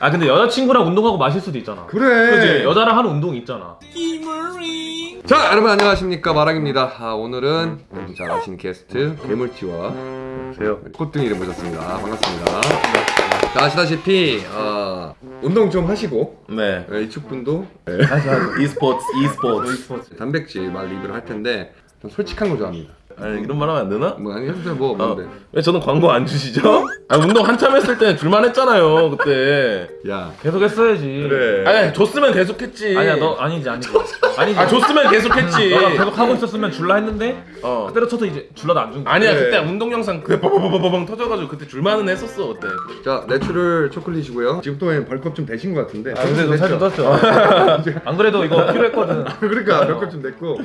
아 근데 여자친구랑 운동하고 마실 수도 있잖아 그래. 그지 여자랑 하는 운동 있잖아 자 여러분 안녕하십니까 마랑입니다. 아, 오늘은 여러분 잘 아시는 게스트 괴물티와 세요 꽃등이를 모셨습니다. 아, 반갑습니다. 자 아시다시피 어, 운동 좀 하시고 네. 네, 이쪽 분도 다시 하자 e스포츠, e스포츠. 스포츠 단백질 말 리뷰를 할 텐데 좀 솔직한 거 좋아합니다. 아니, 이런 말 하면 안 되나? 뭐 아니 해주세요 뭐 어. 없는데. 왜 저는 광고 안 주시죠? 아, 운동 한참 했을 때 줄만 했잖아요, 그때. 야 계속 했어야지 그래. 아니, 줬으면 계속 했지. 아니야 너 아니지 아니지 아니지 아, 줬으면 계속 했지. 너가 계속 하고 있었으면 줄라 했는데 어. 때려쳐서 이제 줄라도 안준 거야 아니야, 그래. 그때 운동 영상 그때 버버버버벙 터져가지고 그때 줄만은 했었어, 그때. 자 natural 초콜릿이고요. 지금 또 bulk up 좀 되신 것 같은데. 아 근데 너 살좀 됐죠? 떴죠 안 그래도 이거 필요했거든 그러니까 bulk up 좀 됐고.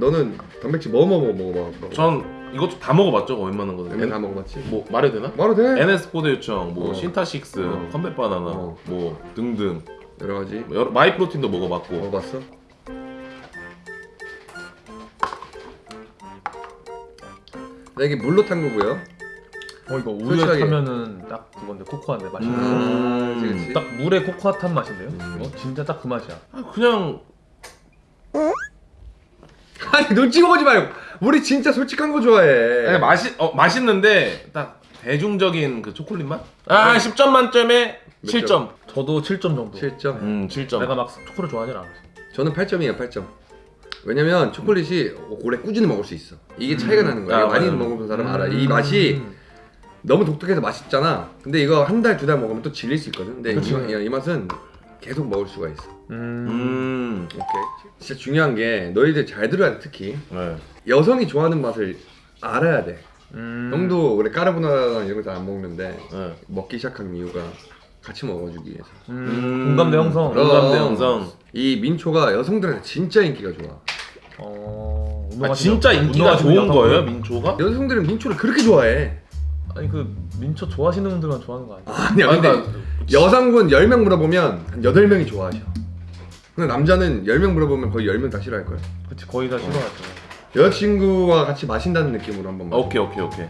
너는 단백질 뭐뭐뭐 먹어봐. 뭐. 전 이것도 다 먹어봤죠, 웬만한 거는. 다 먹어봤지. 뭐, 말해도 되나? 말도 돼. NS 포대 유청, 뭐 어. Syntha-6, 어. Combat 바나나, 어. 뭐 등등 여러 가지 뭐 여러, Myprotein도 먹어봤고 먹어봤어. 나 이게 물로 탄 거고요. 어 이거 우유에 솔직하게. 타면은 딱 그건데 코코아인데 맛있는 거. 아, 그치, 그치. 딱 물에 코코아 탄 맛인데요? 음. 어? 진짜 딱 그 맛이야 아, 그냥 아니 눈치 보지 말고. 우리 진짜 솔직한 거 좋아해. 아니, 맛이 어 맛있는데 딱 대중적인 그 초콜릿 맛? 아 10점 만점에 몇 7점. 저도 7점 정도 7점. 음 7점. 내가 막 초코를 좋아하진 않아 저는 8점이에요, 8점. 왜냐면 초콜릿이 오래 꾸준히 먹을 수 있어. 이게 차이가 나는 거야. 아, 많이 맞아요. 먹어본 사람 알아. 이 맛이 음. 너무 독특해서 맛있잖아. 근데 이거 한 달, 두 달 먹으면 또 질릴 수 있거든. 근데 이, 이 맛은 계속 먹을 수가 있어. 음. 음. 오케이. 진짜 중요한 게 너희들 잘 들어야 돼, 특히. 네. 여성이 좋아하는 맛을 알아야 돼. 음. 형도 원래 까르보나라나 이런 거 잘 안 먹는데 네. 먹기 시작한 이유가 같이 먹어주기 위해서. 음. 공감대 형성 그럼. 공감대 형성. 이 민초가 여성들한테 진짜 인기가 좋아. 어... 아 진짜 인기가 운동하시는 좋은. 거예요 민초가? 여성들은 민초를 그렇게 좋아해. 아니 그 민초 좋아하시는 분들만 좋아하는 거 아니야? 아니야, 근데 아니, 그러니까 여성분 10명 물어보면 한 8명이 좋아하셔. 근데 남자는 10명 물어보면 거의 10명 다 싫어할 거야. 그치 거의 다 싫어하죠 여자친구와 같이 마신다는 느낌으로 한번 마셔. 오케이 오케이 오케이.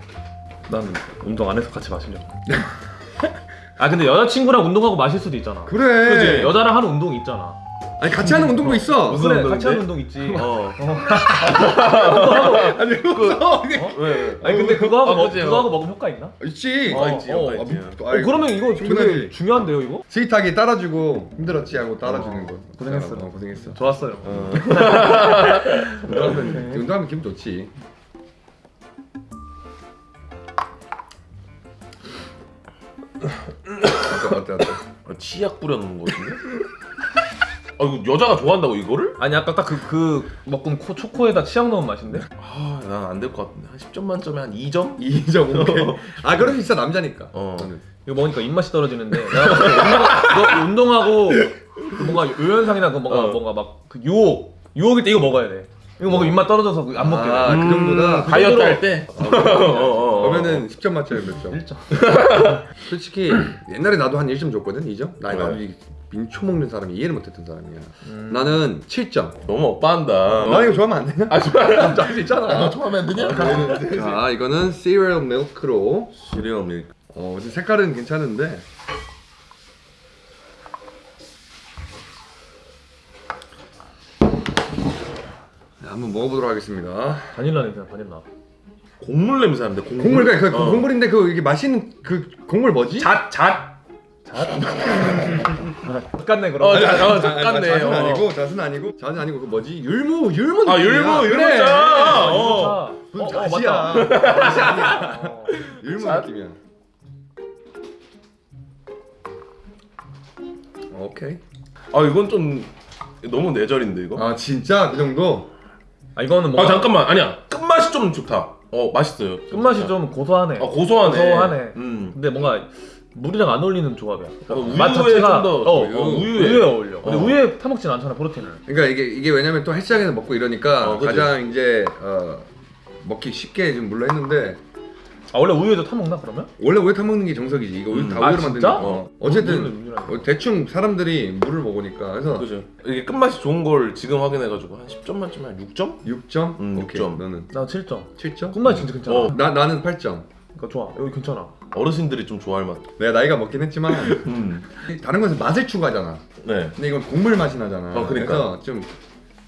나는 운동 안 해서 같이 마시려고 아 근데 여자친구랑 운동하고 마실 수도 있잖아 그래. 그치 여자랑 하는 운동 있잖아 아니 같이 하는 운동도 있어. 무슨 그래? 같이 하는 운동 있지 어. 아니 그거 왜? 아니 근데 그거 하고 아, 먹, 그거 어. 하고 먹으면 효과 있나? 있지. 어, 있지, 어, 있지. 아, 어 그러면 이거 되게. 중요한데요 이거? 스윗하게 따라주고 힘들었지 하고 따라주는 어, 거. 고생했어. 어, 고생했어. 좋았어요 어. 운동하면, 운동하면 기분 좋지. 어때 어때? 아, 치약 뿌려놓은 거 같은데? 아 이거 여자가 좋아한다고 이거를? 아니 아까 딱 그 그 먹은 코 초코에다 치약 넣은 맛인데? 아 난 안 될 것 같은데 한 10점 만점에 한 2점? 2점 오케이. 아 그럴 수 있어 남자니까. 어. 이거 먹으니까 입맛이 떨어지는데 내가 봤을 때 운동, 이거 운동하고 그 뭔가 요현상이나 그 뭔가 어. 뭔가 막 그 유혹 유혹일 때 이거 먹어야 돼 이거 먹으면 입맛 떨어져서 그안 먹게 돼 아, 그 정도다. 음, 다이어트 할 때? 어, 어, 어. 그러면은 10점 만점에 몇 점? 1점 솔직히 옛날에 나도 한 1점 줬거든 2점? 나 네. 나도 이 민초 먹는 사람이 이해를 못했던 사람이야 음. 나는 7점 너무 오빠한다 나 이거 좋아하면 안 되냐? 아 좋아요 할수 있잖아 좋아하면 안 되냐? 자 이거는 cereal milk로 시리얼 밀크 어 색깔은 괜찮은데 네, 한번 먹어보도록 하겠습니다 바닐라 냄새 바닐라 곡물 냄새 나는데 곡물? 곡물 그 어. 곡물인데 그 이게 맛있는 그 곡물 뭐지? 잣! 잣! 똑같네 그럼 어, 잣, 어, 아, 잣같네 잣은 어. 아니고 잣은 아니고 잣은 아니고 그 뭐지? 율무 율무 아 느낌이야. 율무 그래. 율무자! 어. 어, 무슨 어, 어, 잣이야 맞다. 잣이 아니야 어. 율무 잣? 느낌이야 오케이 아 이건 좀 너무 내절인데 이거? 아 진짜 그 정도? 아 이거는 아 뭔가 잠깐만 아니야 끝맛이 좀 좋다 어 맛있어요 끝맛이 좀 고소하네 아 고소하네 고소하네. 음. 근데 뭔가 물이랑 안 어울리는 조합이야 어, 우유에 맛 자체가 좀더 어, 우유. 어, 우유에 어울려 근데 어. 우유에 타먹진 않잖아 프로틴을 그러니까 이게 이게 왜냐면 또 헬스장에서 먹고 이러니까 어. 가장 이제 어, 먹기 쉽게 좀 물로 했는데 아 원래 우유에도 타먹나 그러면? 원래 우유 타 먹는 게 정석이지 이거 우유 음. 다 아, 우유로 진짜? 만드니까 어. 어쨌든 우유는 우유라니까. 어, 대충 사람들이 물을 먹으니까 그래서 그죠 이게 끝맛이 좋은 걸 지금 확인해가지고 한 10점 만점에 한 6점? 6점? 음, 오케이 6점. 너는 나 7점 7점? 끝맛이 진짜 괜찮아 어. 나, 나는 8점 이거 좋아. 여기 괜찮아. 어르신들이 좀 좋아할 맛. 내가 나이가 먹긴 했지만 음. 다른 것은 맛을 추구하잖아. 네. 근데 이건 곡물 맛이 나잖아. 어, 그러니까. 그래서 좀,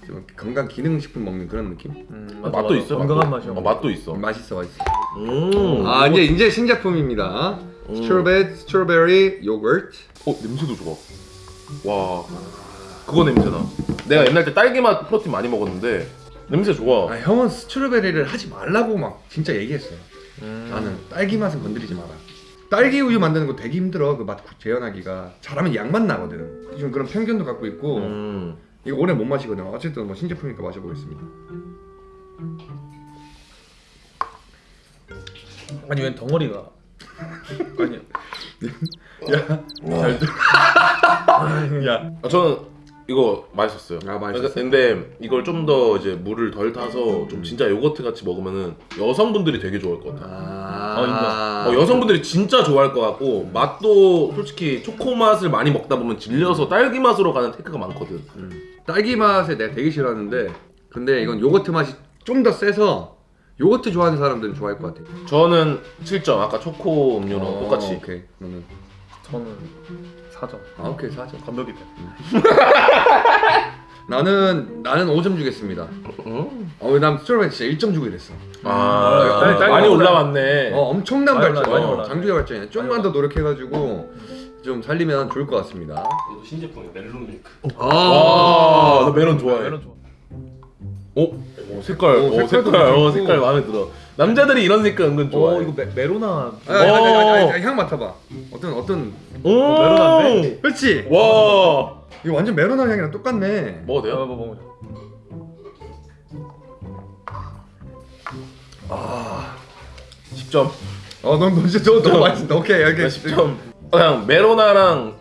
좀 건강 기능 식품 먹는 그런 느낌? 음, 맛도 있어. 건강한. 맛이야. 어, 맛도 있어. 맛있어, 맛있어. 음. 아 이제 이제 신제품입니다. 음. strawberry strawberry yogurt. 어 냄새도 좋아. 와. 그거 냄새나. 내가 옛날 때 딸기 맛 프로틴 많이 먹었는데 냄새 좋아. 아 형은 스트로베리를 하지 말라고 막 진짜 얘기했어요. 음. 나는 딸기 맛은 건드리지 마라. 딸기 우유 만드는 거 되게 힘들어. 그 맛 재현하기가 잘하면 양맛 나거든. 좀 그런 편견도 갖고 있고 음. 이거 오래 못 마시거든. 어쨌든 뭐 신제품이니까 마셔보겠습니다. 아니 왜 덩어리가? 아니. 잘 들. 야. 아, 저는 이거 맛있었어요. 아, 맛있었어요? 근데 이걸 좀 더 이제 물을 덜 타서 좀 진짜 요거트 같이 먹으면은 여성분들이 되게 좋아할 것 같아요. 아. 어. 어, 여성분들이 진짜 좋아할 것 같고 맛도 솔직히 초코 맛을 많이 먹다 보면 질려서 딸기 맛으로 가는 테크가 많거든. 음. 딸기 맛에 내가 되게 싫어하는데 근데 이건 요거트 맛이 좀 더 세서 요거트 좋아하는 사람들은 좋아할 것 같아. 저는 7점 아까 초코 음료랑 어, 똑같이. 오케이. 너는 저는 4점. 아 오케이 사죠. 건더기 돼. 나는 나는 5점 주겠습니다. 음. 어, 난 strawberry 진짜 1점 주고 이랬어. 아, 딸- 딸기 많이 올라왔네. 어, 엄청난 많이 발전. 많이 어. 장족의 발전이야. 좀만 더 노력해가지고 좀 살리면 좋을 것 같습니다. 이것도 신제품이 멜론 밀크. 아, 와, 나 메론 좋아해. 메론 좋아. 오, 오 색깔, 오, 오, 색깔도 색깔, 어. 색깔 마음에 들어. 남자들이 이런 색깔 은근 좋아해. 어 이거 메, 메로나. 아, 아니, 아니, 아니, 아니, 아니, 향 맡아봐. 어떤 어떤 오, 메론한데? 그렇지. 와, 이거 완전 메로나 향이랑 똑같네. 먹어도 어, 돼요? 뭐 먹어보자. 아, 10점. 어, 넌, 넌 진짜 너무 맛있다. 오케이, 오케이. 10점. 그냥 메로나랑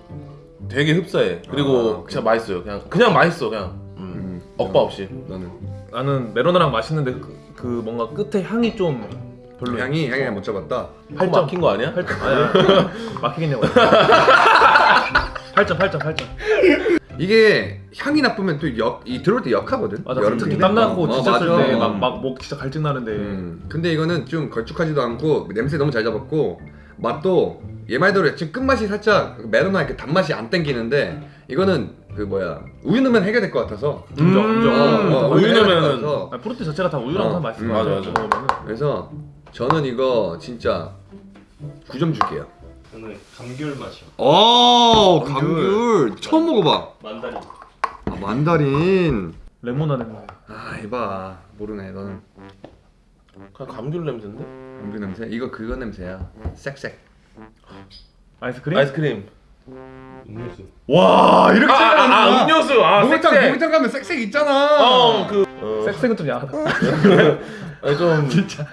되게 흡사해. 그리고 아, 진짜 맛있어요. 그냥 그냥 맛있어 그냥. 음. 음, 억바 없이. 너는 나는 메로나랑 맛있는데 그, 그 뭔가 끝에 향이 좀 별로. 향이 향이 못 잡았다. 팔 막힌 거 아니야? 8점. 아니야. 막히겠냐고. 8점, 8점, 8점. 이게 향이 나쁘면 또 역 이 들어올 때 역하거든. 맞아. 여름 특히. 땀 나고 어, 지쳤을 맞아. 때막막목 진짜 갈증 나는데. 음, 근데 이거는 좀 걸쭉하지도 않고 냄새 너무 잘 잡았고 맛도 얘 말대로 지금 끝맛이 살짝 메로나 이렇게 단맛이 안 땡기는데 이거는 그 뭐야 우유 넣으면 해결될 것 같아서 인정, 인정. 어, 어, 우유 것 넣으면은 같아서. 아니, 프로틴 자체가 다 우유랑 어, 다 맛있어. 음, 맞아, 맞아. 그래서 저는 이거 진짜 9점 줄게요. 저는 감귤 맛이요. 오 감귤. 감귤 처음 먹어봐. 만다린. 아, 만다린. 레모나 냄새. 아 이봐 모르네 너는 그냥 감귤 냄새인데? 감귤 냄새. 이거 그거 냄새야. 쌕쌕. 아이스크림? 아이스크림. 음료수. 와 이렇게 아, 아, 아 음료수. 아, 목욕탕 색색. 목욕탕 가면 쌕쌕 있잖아. 어, 그 어, 색색은 좀 야하다. 아니, 좀 진짜.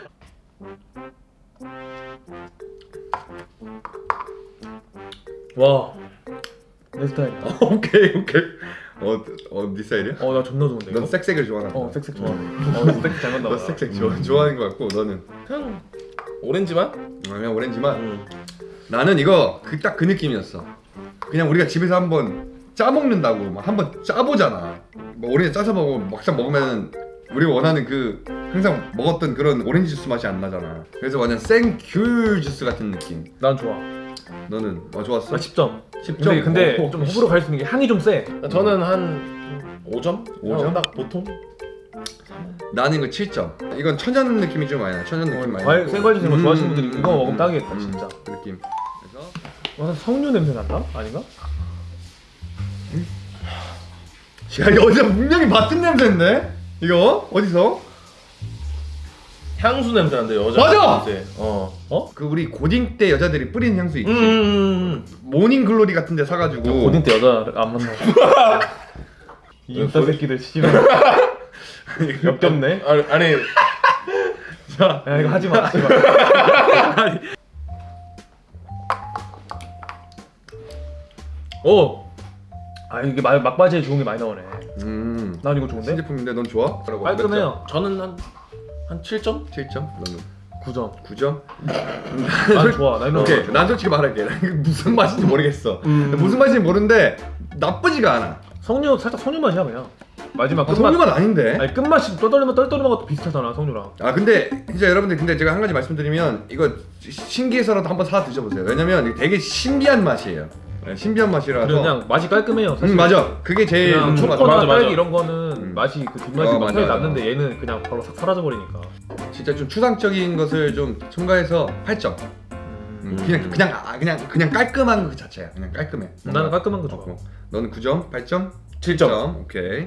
와. 내 스타일이야. 오케이 오케이. 어 어 네 스타일이야? 어, 나 존나 좋은데. 넌 이거? 색색을 좋아하나? 어, 색색 좋아해. 어, 색색 잘 맞나 너 봐. 색색 좋아 좋아하는 것 같고 너는 그냥 오렌지 맛? 아, 그냥 오렌지만. 음. 나는 이거 그 딱 그 느낌이었어. 그냥 우리가 집에서 한번 짜 먹는다고 막 한번 짜보잖아. 뭐 오렌지 짜서 먹고 막상 먹으면 우리가 원하는 그 항상 먹었던 그런 오렌지 주스 맛이 안 나잖아. 그래서 완전 생귤 주스 같은 느낌. 난 좋아. 너는 어 좋았어? 나 10점. 10점. 근데, 근데 어, 좀 호불호 갈수 있는 게 향이 좀 세. 저는 한 5점? 오 점? 딱 보통? 나는 이거 7점. 이건 천연 느낌이 좀 많이 나. 천연 느낌 많이. 과일. 생과일 주는 거 음, 좋아하시는 분들이 음, 그거 음, 먹으면 음, 딱이겠다, 음, 진짜. 그 느낌. 그래서 와, 석류 냄새 난다? 아닌가? 야 이거 어디서 분명히 맡은 냄새인데? 이거 어디서? 향수 냄새 난데 여자 맞아! 냄새. 어. 어? 그 우리 고딩 때 여자들이 뿌리는 향수 있지. 음, 음, 모닝 글로리 같은 데 사가지고. 고딩 때 여자 안 만나. 이 인싸 새끼들 씨발. 역겹네. 음. 아니, 아니 야, 야 이거 하지 마. 하지 마. 오. 아 이게 막 막바지에 좋은 게 많이 나오네. 음. 난 이거 좋은데? 신제품인데 넌 좋아? 깔끔해요. 저는 한, 한 7점? 7점? 너는 9점. 9점? 난 좋아. 나 이런 오케이. 거. 난 솔직히 말할게. 난 무슨 맛인지 모르겠어. 음. 무슨 맛인지 모르는데 나쁘지가 않아. 석류 살짝 석류 맛이야 그냥. 마지막 아, 끝맛 석류맛 아닌데? 아니 끝맛이 떠돌리면 떨떠리는 것도 비슷하잖아 석류랑 아 근데 진짜 여러분들 근데 제가 한 가지 말씀드리면 이거 시- 신기해서라도 한번 사 드셔보세요. 왜냐면 되게 신비한 맛이에요. 네, 신비한 맛이라서. 그냥 맛이 깔끔해요 사실 음 맞아. 그게 제일 좋은 같아. 맞아, 맞아. 딸기 이런 거는 음. 맛이 그 뒷맛이 어, 막 맞아, 차이 맞아. 났는데 얘는 그냥 바로 싹 사라져 버리니까 진짜 좀 추상적인 것을 좀 첨가해서 8점. 음, 음. 그냥 그냥 아, 그냥 그냥 깔끔한 그 자체야. 그냥 깔끔해. 나는 깔끔한 거 좋아 어, 너는 9점, 8점, 7점. 오케이.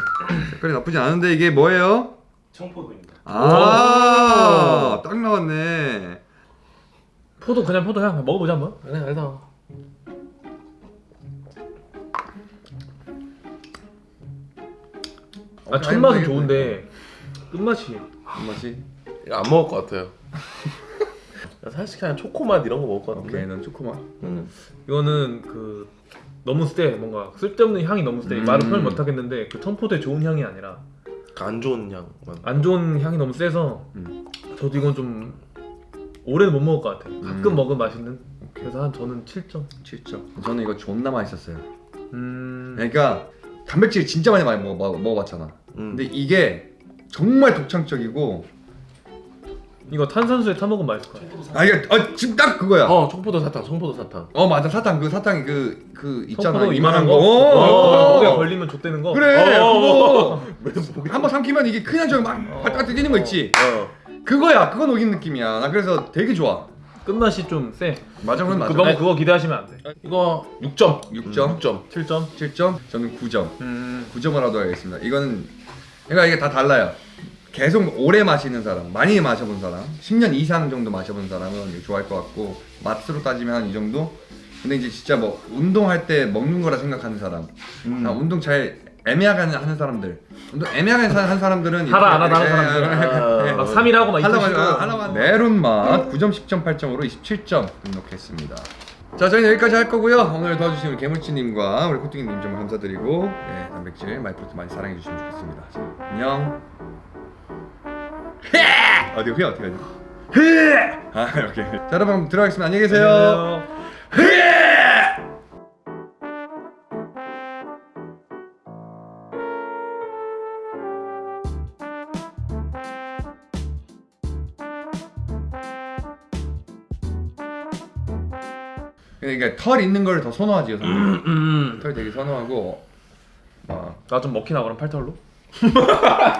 색깔이 나쁘지 않은데 이게 뭐예요? 청포도입니다. 아, 딱 나왔네. 포도 그냥 포도 향 먹어보자 한번 그래 알다. 아 첫 맛은 좋은데 끝맛이 맛이. 이거 안 먹을 것 같아요. 나 사실 그냥 초코맛 이런 거 먹을 것 같은데. 오케이, 넌 초코맛. 음. 이거는 그 너무 세 뭔가 쓸데없는 향이 너무 세 음. 말은 표현 못 하겠는데 그 청포도의 좋은 향이 아니라 그안 좋은 향만. 안 좋은 향이 너무 세서 음. 저도 이건 좀 오래는 못 먹을 것 같아요 가끔 음. 먹으면 맛있는 그래서 한 저는 7점 7점. 저는 이거 존나 맛있었어요. 음... 그러니까 단백질 진짜 많이 많이 먹어, 먹- 먹어봤잖아. 음. 근데 이게 정말 독창적이고 이거 탄산수에 타 먹으면 맛있을 거야 아 이게 어, 지금 딱 그거야. 어, 어 청포도 사탕, 청포도 사탕. 맞아 사탕 그 사탕이 그 그 있잖아 청포도 이만한 거. 거 어, 목에 어. 걸리면 좆되는 거 그래 어. 그거 한번 삼키면 이게 그냥 저기 막 바짝 뛰는 거 있지. 어. 그거야 그거 녹인 느낌이야. 나 그래서 되게 좋아. 끝맛이 좀 세 맞아 그건 맞아. 너무 그거 기대하시면 안 돼 이거 6점. 6점. 6점. 7점 7점. 저는 9점. 음... 9점을 하도록 하겠습니다. 이거는 그러니까 이게 다 달라요. 계속 오래 마시는 사람, 많이 마셔본 사람, 10년 이상 정도 마셔본 사람은 이거 좋아할 것 같고 맛으로 따지면 한 이 정도. 근데 이제 진짜 뭐 운동할 때 먹는 거라 생각하는 사람, 음. 아, 운동 잘 애매하게 하는 사람들, 애매하게 하는 사람들은 하라 안 하다 하는 사람들 아, 막 3일 하고 막 하려고 이틀 쉬고 하려고 하는 메론 맛 9점 10점 8점으로 27점 등록했습니다. 자 저희는 여기까지 할 거고요. 오늘 도와주신 우리 개물치님과 우리 코팅님 정말 감사드리고 예, 단백질 마이프로트 많이 사랑해 주시면 좋겠습니다. 자, 안녕. 어디 휘 어떻게 하지? 아 이렇게. 자 여러분 들어가겠습니다. 안녕히 계세요. 그러니까 털 있는 걸 더 선호하지 여성들. 음. 털 되게 선호하고. 아 나좀 먹히나 그럼 팔털로?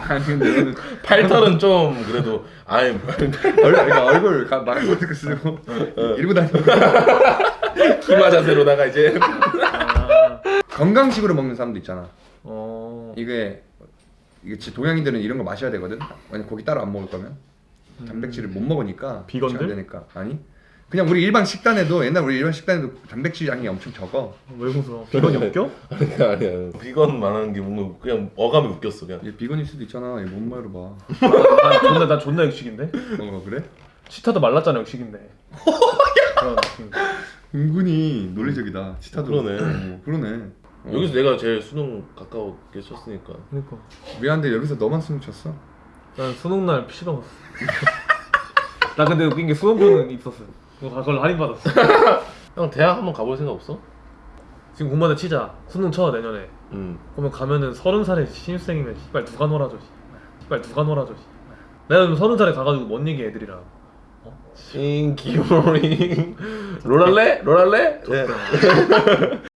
아니 근데 팔털은 좀 그래도 아이 얼굴 그러니까 얼굴 가- 막 마스크 쓰고 이러고 다니는 기마 자세로다가 이제 아... 건강식으로 먹는 사람도 있잖아. 어... 이게 이게 동양인들은 이런 거 마셔야 되거든. 왜냐 고기 따로 안 먹을 거면 단백질을 못 먹으니까 비건들? 안 되니까 아니 그냥 우리 일반 식단에도 옛날 우리 일반 식단에도 단백질 양이 엄청 적어. 왜 웃어? 비건이 웃겨? 아니야 아니야 비건 말하는 게 뭔가 그냥 어감이 웃겼어 그냥 얘 비건일 수도 있잖아. 얘 몸매로 봐. 난 존나 난 존나 육식인데? 어 그래? 치타도 말랐잖아 육식인데 그런 느낌. 은근히 논리적이다. 치타도. 그러네. 어, 그러네. 어. 여기서 내가 제일 수능 가까웠게 쳤으니까 그러니까 미안한데 여기서 너만 수능 쳤어. 난 수능 날 PC방 갔어 나 근데 웃긴 게 수험표는 있었어 그걸 할인받았어 형 대학 한번 가볼 생각 없어? 지금 공부하다 치자 수능 쳐 내년에 응 그러면 가면은 서른 살에 신입생이면 씨발 누가 놀아줘 씨발 누가 놀아줘 씨발. 내가 지금 서른 살에 가가지고 뭔 얘기 애들이랑 싱기모링 롤할래? 롤할래? 네.